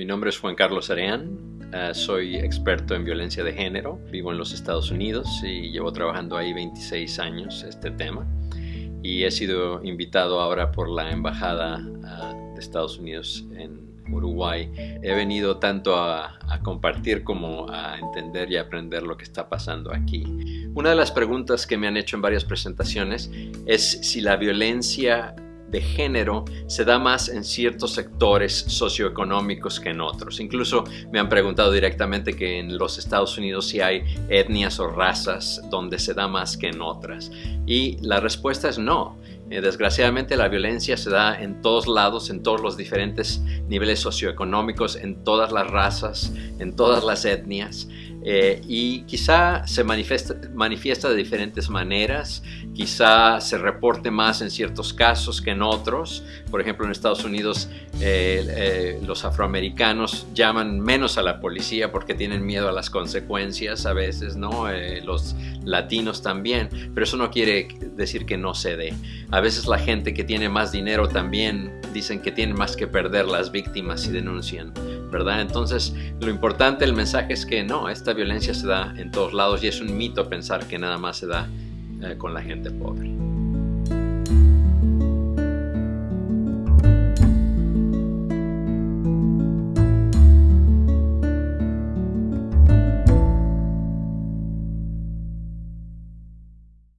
Mi nombre es Juan Carlos Areán, uh, soy experto en violencia de género, vivo en los Estados Unidos y llevo trabajando ahí 26 años este tema y he sido invitado ahora por la Embajada uh, de Estados Unidos en Uruguay. He venido tanto a, a, compartir como a entender y aprender lo que está pasando aquí. Una de las preguntas que me han hecho en varias presentaciones es si la violencia de género se da más en ciertos sectores socioeconómicos que en otros. Incluso me han preguntado directamente que en los Estados Unidos si hay etnias o razas donde se da más que en otras. Y la respuesta es no. Eh, desgraciadamente la violencia se da en todos lados, en todos los diferentes niveles socioeconómicos, en todas las razas, en todas las etnias. Eh, y quizá se manifiesta, manifiesta, de diferentes maneras, quizá se reporte más en ciertos casos que en otros. Por ejemplo, en Estados Unidos eh, eh, los afroamericanos llaman menos a la policía porque tienen miedo a las consecuencias a veces, ¿no? los latinos también, pero eso no quiere decir que no se dé. A veces la gente que tiene más dinero también dicen que tienen más que perder las víctimas y denuncian, ¿verdad? Entonces, lo importante, el mensaje es que no, esta violencia se da en todos lados y es un mito pensar que nada más se da eh, con la gente pobre.